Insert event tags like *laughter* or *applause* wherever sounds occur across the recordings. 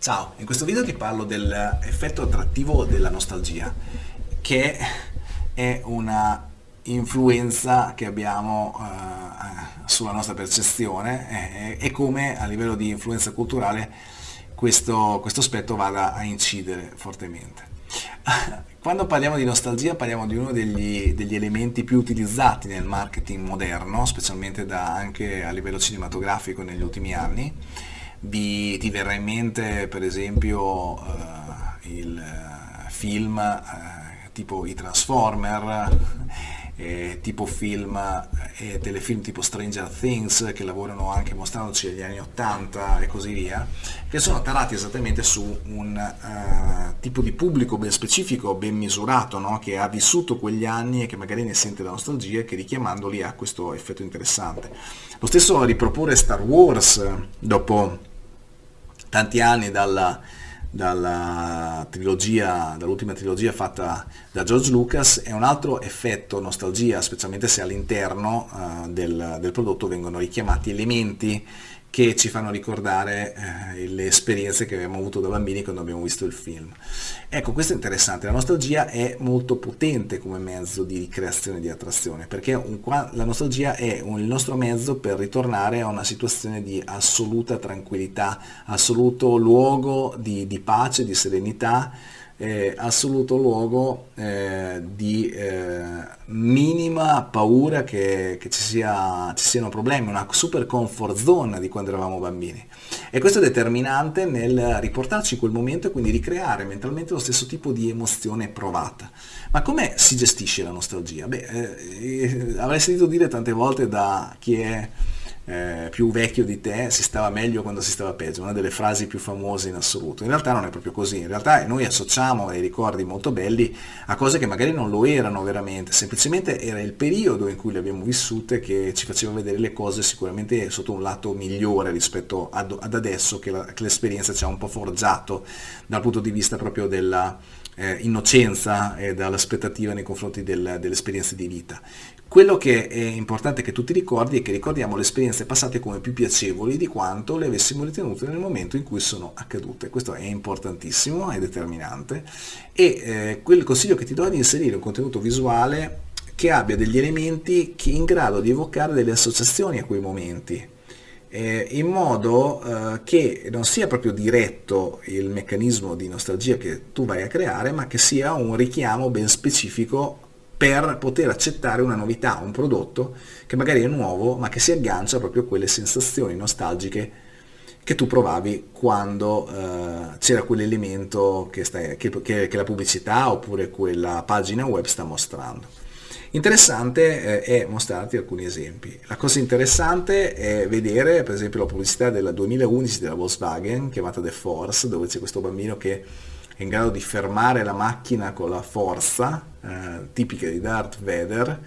Ciao, in questo video ti parlo dell'effetto attrattivo della nostalgia, che è una influenza che abbiamo uh, sulla nostra percezione e, e, come a livello di influenza culturale questo, questo aspetto vada a incidere fortemente. *laughs* Quando parliamo di nostalgia parliamo di uno degli, degli, elementi più utilizzati nel marketing moderno, specialmente da, anche a livello cinematografico negli ultimi anni, vi, ti verrà in mente per esempio uh, il uh, film uh, tipo i Transformer, eh, tipo film e telefilm tipo Stranger Things che lavorano anche mostrandoci negli anni 80 e così via, che sono tarati esattamente su un tipo di pubblico ben specifico, ben misurato, no? che ha vissuto quegli anni e che magari ne sente la nostalgia e che richiamandoli ha questo effetto interessante. Lo stesso riproporre Star Wars dopo tanti anni dalla, dalla trilogia, dall'ultima trilogia fatta da George Lucas è un altro effetto nostalgia, specialmente se all'interno uh, del, del, prodotto vengono richiamati elementi che ci fanno ricordare eh, le esperienze che abbiamo avuto da bambini quando abbiamo visto il film. Ecco, questo è interessante, la nostalgia è molto potente come mezzo di creazione e di attrazione, perché un, la nostalgia è un, il nostro mezzo per ritornare a una situazione di assoluta tranquillità, assoluto luogo di, di pace, di serenità, eh, assoluto luogo eh, di eh, minima paura che, che ci, sia, ci, siano problemi, una super comfort zone di quando eravamo bambini. E questo è determinante nel riportarci quel momento e quindi ricreare mentalmente lo stesso tipo di emozione provata. Ma come si gestisce la nostalgia? Beh, eh, avrei sentito dire tante volte da chi è eh, più vecchio di te si stava meglio quando si stava peggio, una delle frasi più famose in assoluto. In realtà non è proprio così, in realtà noi associamo dei ricordi molto belli a cose che magari non lo erano veramente, semplicemente era il periodo in cui le abbiamo vissute che ci faceva vedere le cose sicuramente sotto un lato migliore rispetto ad, ad adesso che l'esperienza ci ha un po' forgiato dal punto di vista proprio della eh, innocenza e dall'aspettativa nei confronti del, delle esperienze di vita. Quello che è importante che tu ti ricordi è che ricordiamo le esperienze passate come più piacevoli di quanto le avessimo ritenute nel momento in cui sono accadute. Questo è importantissimo, è determinante e eh, quel consiglio che ti do è di inserire un contenuto visuale che abbia degli elementi che in grado di evocare delle associazioni a quei momenti eh, in modo eh, che non sia proprio diretto il meccanismo di nostalgia che tu vai a creare ma che sia un richiamo ben specifico per poter accettare una novità, un prodotto che magari è nuovo ma che si aggancia proprio a quelle sensazioni nostalgiche che tu provavi quando uh, c'era quell'elemento che, che, che, che, la pubblicità oppure quella pagina web sta mostrando. Interessante eh, è mostrarti alcuni esempi. La cosa interessante è vedere per esempio la pubblicità del 2011 della Volkswagen chiamata The Force dove c'è questo bambino che è in grado di fermare la macchina con la forza, eh, tipica di Darth Vader,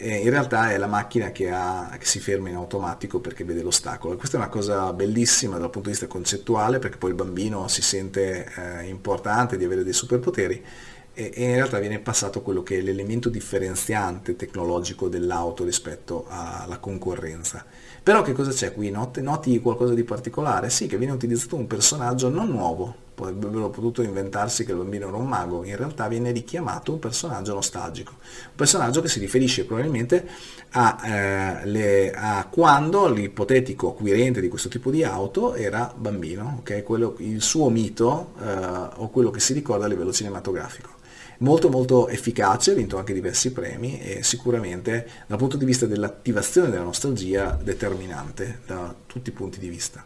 in realtà è la macchina che, ha, che, si ferma in automatico perché vede l'ostacolo. Questa è una cosa bellissima dal punto di vista concettuale perché poi il bambino si sente eh, importante di avere dei superpoteri e, e in realtà viene passato quello che è l'elemento differenziante tecnologico dell'auto rispetto alla concorrenza. Però che cosa c'è qui? Noti, noti qualcosa di particolare? Sì, che viene utilizzato un personaggio non nuovo, avrebbero potuto inventarsi che il bambino era un mago, in realtà viene richiamato un personaggio nostalgico, un personaggio che si riferisce probabilmente a, eh, le, a quando l'ipotetico acquirente di questo tipo di auto era bambino, okay? quello, il suo mito eh, o quello che si ricorda a livello cinematografico molto molto efficace, ha vinto anche diversi premi e sicuramente dal punto di vista dell'attivazione della nostalgia determinante da tutti i punti di vista.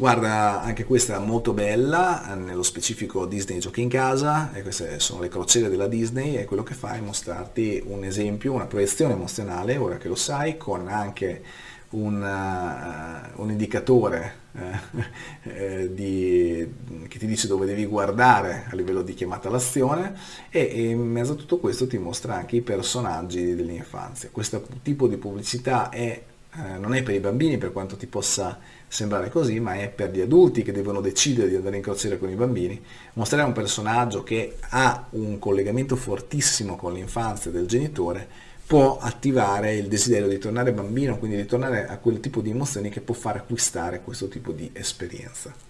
Guarda, anche questa è molto bella, nello specifico Disney giochi in casa, e queste sono le crociere della Disney e quello che fa è mostrarti un esempio, una proiezione emozionale, ora che lo sai, con anche un, uh, un indicatore uh, *laughs* di, che ti dice dove devi guardare a livello di chiamata all'azione e, e, in mezzo a tutto questo ti mostra anche i personaggi dell'infanzia. Questo tipo di pubblicità è, uh, non è per i bambini per quanto ti possa sembrare così, ma è per gli adulti che devono decidere di andare in crociera con i bambini. Mostrare un personaggio che ha un collegamento fortissimo con l'infanzia del genitore può attivare il desiderio di tornare bambino, quindi di tornare a quel tipo di emozioni che può far acquistare questo tipo di esperienza.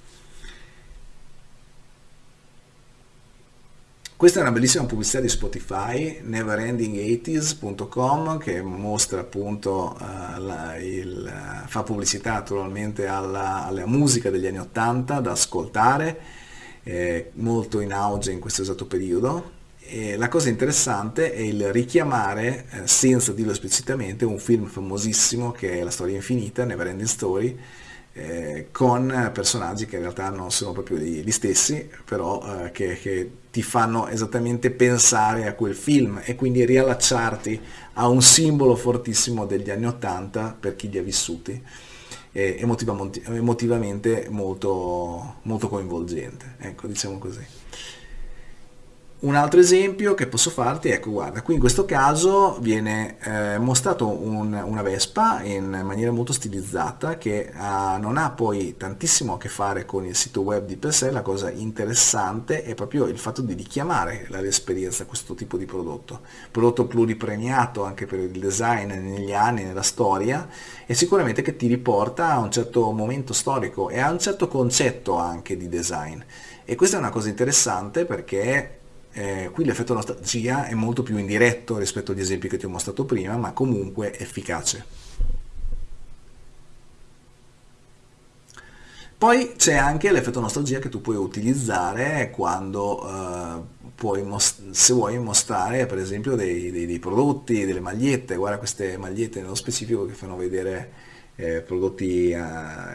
Questa è una bellissima pubblicità di Spotify, neverending80s.com, che mostra appunto, uh, la, il, fa pubblicità naturalmente alla, alla, musica degli anni 80 da ascoltare, eh, molto in auge in questo esatto periodo. E la cosa interessante è il richiamare, eh, senza dirlo esplicitamente, un film famosissimo che è La storia infinita, Neverending Story, eh, con personaggi che in realtà non sono proprio gli, stessi, però eh, che, che, ti fanno esattamente pensare a quel film e quindi riallacciarti a un simbolo fortissimo degli anni Ottanta per chi li ha vissuti, e emotivamente molto, molto coinvolgente, ecco diciamo così. Un altro esempio che posso farti, ecco guarda, qui in questo caso viene eh, mostrato un, una Vespa in maniera molto stilizzata che ha, non ha poi tantissimo a che fare con il sito web di per sé, la cosa interessante è proprio il fatto di richiamare l'esperienza questo tipo di prodotto. Prodotto pluripremiato anche per il design negli anni, nella storia e sicuramente che ti riporta a un certo momento storico e a un certo concetto anche di design. E questa è una cosa interessante perché eh, qui l'effetto nostalgia è molto più indiretto rispetto agli esempi che ti ho mostrato prima, ma comunque efficace. Poi c'è anche l'effetto nostalgia che tu puoi utilizzare quando eh, puoi se vuoi mostrare per esempio dei, dei, dei prodotti, delle magliette, guarda queste magliette nello specifico che fanno vedere eh, prodotti, eh,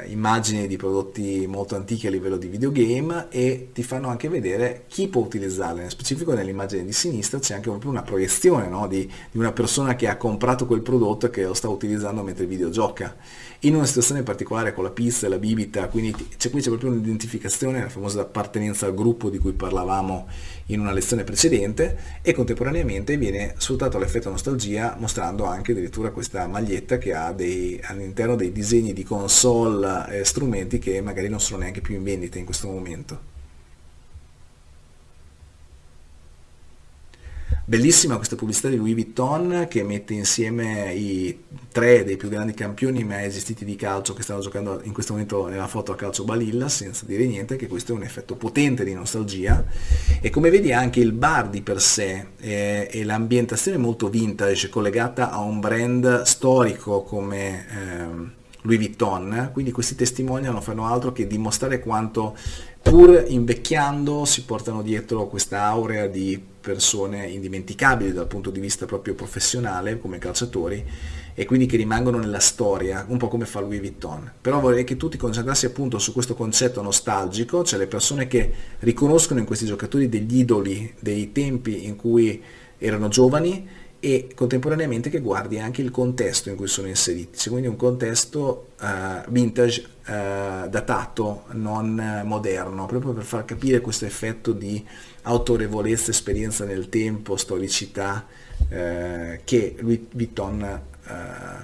immagini di prodotti molto antichi a livello di videogame e ti fanno anche vedere chi può utilizzarle, nello specifico nell'immagine di sinistra c'è anche proprio una proiezione no? di, di, una persona che ha comprato quel prodotto e che lo sta utilizzando mentre videogioca. In una situazione particolare con la pizza e la bibita, quindi c'è qui c'è proprio un'identificazione, la famosa appartenenza al gruppo di cui parlavamo in una lezione precedente e contemporaneamente viene sfruttato l'effetto nostalgia mostrando anche addirittura questa maglietta che ha all'interno dei disegni di console e strumenti che magari non sono neanche più in vendita in questo momento. Bellissima questa pubblicità di Louis Vuitton che mette insieme i tre dei più grandi campioni mai esistiti di calcio che stanno giocando in questo momento nella foto a calcio balilla, senza dire niente, che questo è un effetto potente di nostalgia. E come vedi anche il bar di per sé eh, e l'ambientazione molto vintage collegata a un brand storico come... Eh, Louis Vuitton, quindi questi testimonial non fanno altro che dimostrare quanto pur invecchiando si portano dietro questa aurea di persone indimenticabili dal punto di vista proprio professionale come calciatori e quindi che rimangono nella storia, un po' come fa Louis Vuitton. Però vorrei che tu ti concentrassi appunto su questo concetto nostalgico, cioè le persone che riconoscono in questi giocatori degli idoli dei tempi in cui erano giovani e contemporaneamente che guardi anche il contesto in cui sono inseriti, cioè quindi un contesto uh, vintage uh, datato, non moderno, proprio per far capire questo effetto di autorevolezza, esperienza nel tempo, storicità uh, che Louis Vuitton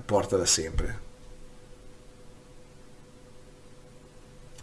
porta da sempre.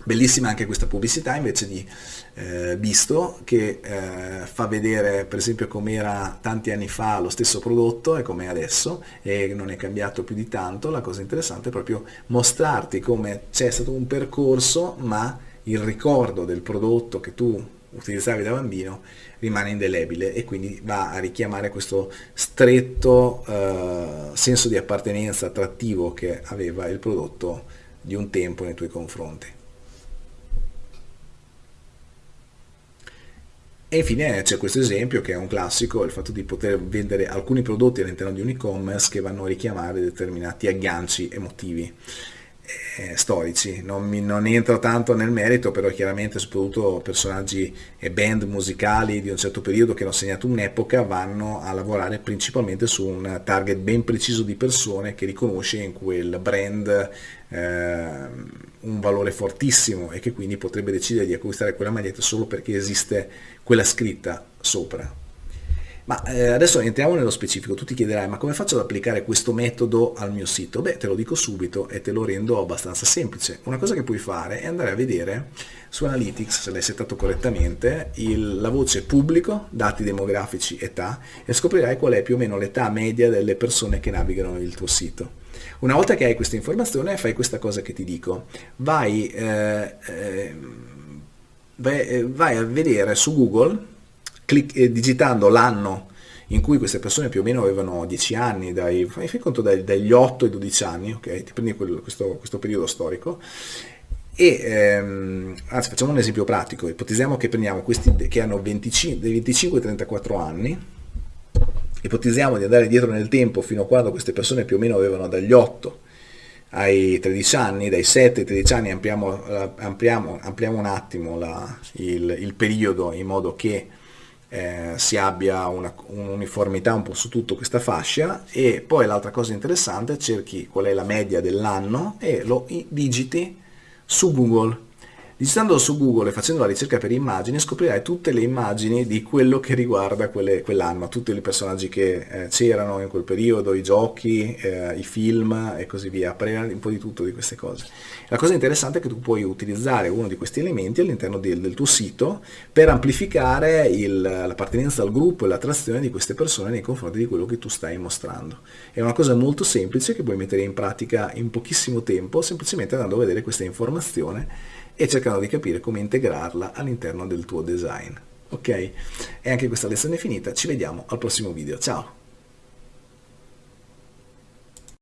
Bellissima anche questa pubblicità invece di eh, Bisto che eh, fa vedere per esempio com'era tanti anni fa lo stesso prodotto e com'è adesso e non è cambiato più di tanto, la cosa interessante è proprio mostrarti come c'è stato un percorso ma il ricordo del prodotto che tu utilizzavi da bambino rimane indelebile e quindi va a richiamare questo stretto eh, senso di appartenenza attrattivo che aveva il prodotto di un tempo nei tuoi confronti. E infine c'è questo esempio che è un classico, il fatto di poter vendere alcuni prodotti all'interno di un e-commerce che vanno a richiamare determinati agganci emotivi eh, storici. Non, mi, non entro tanto nel merito, però chiaramente soprattutto personaggi e band musicali di un certo periodo che hanno segnato un'epoca vanno a lavorare principalmente su un target ben preciso di persone che riconosce in quel brand un valore fortissimo e che quindi potrebbe decidere di acquistare quella maglietta solo perché esiste quella scritta sopra. Ma eh, adesso entriamo nello specifico, tu ti chiederai ma come faccio ad applicare questo metodo al mio sito? Beh te lo dico subito e te lo rendo abbastanza semplice. Una cosa che puoi fare è andare a vedere su Analytics, se l'hai settato correttamente, il, la voce pubblico, dati demografici, età e scoprirai qual è più o meno l'età media delle persone che navigano il tuo sito. Una volta che hai questa informazione fai questa cosa che ti dico, vai, eh, eh, eh, vai a vedere su Google clic, eh, digitando l'anno in cui queste persone più o meno avevano 10 anni, dai, fai conto dai, dagli 8 ai 12 anni, ok? Ti prendi quello, questo, questo, periodo storico. E ehm, anzi facciamo un esempio pratico, ipotizziamo che prendiamo questi che hanno 25, dai 25 ai 34 anni, ipotizziamo di andare dietro nel tempo fino a quando queste persone più o meno avevano dagli 8 ai 13 anni, dai 7 ai 13 anni ampliamo, eh, ampliamo, ampliamo un attimo la, il, il periodo in modo che eh, si abbia un'uniformità un po' su tutto questa fascia e poi l'altra cosa interessante cerchi qual è la media dell'anno e lo digiti su Google Digitando su Google e facendo la ricerca per immagini scoprirai tutte le immagini di quello che riguarda quell'anno, tutti i personaggi che eh, c'erano in quel periodo, i giochi, eh, i film e così via, apparirà un po' di tutto di queste cose. La cosa interessante è che tu puoi utilizzare uno di questi elementi all'interno del, del, tuo sito per amplificare l'appartenenza al gruppo e l'attrazione di queste persone nei confronti di quello che tu stai mostrando. È una cosa molto semplice che puoi mettere in pratica in pochissimo tempo, semplicemente andando a vedere questa informazione e cercando di capire come integrarla all'interno del tuo design. Ok? E anche questa lezione è finita, ci vediamo al prossimo video, ciao!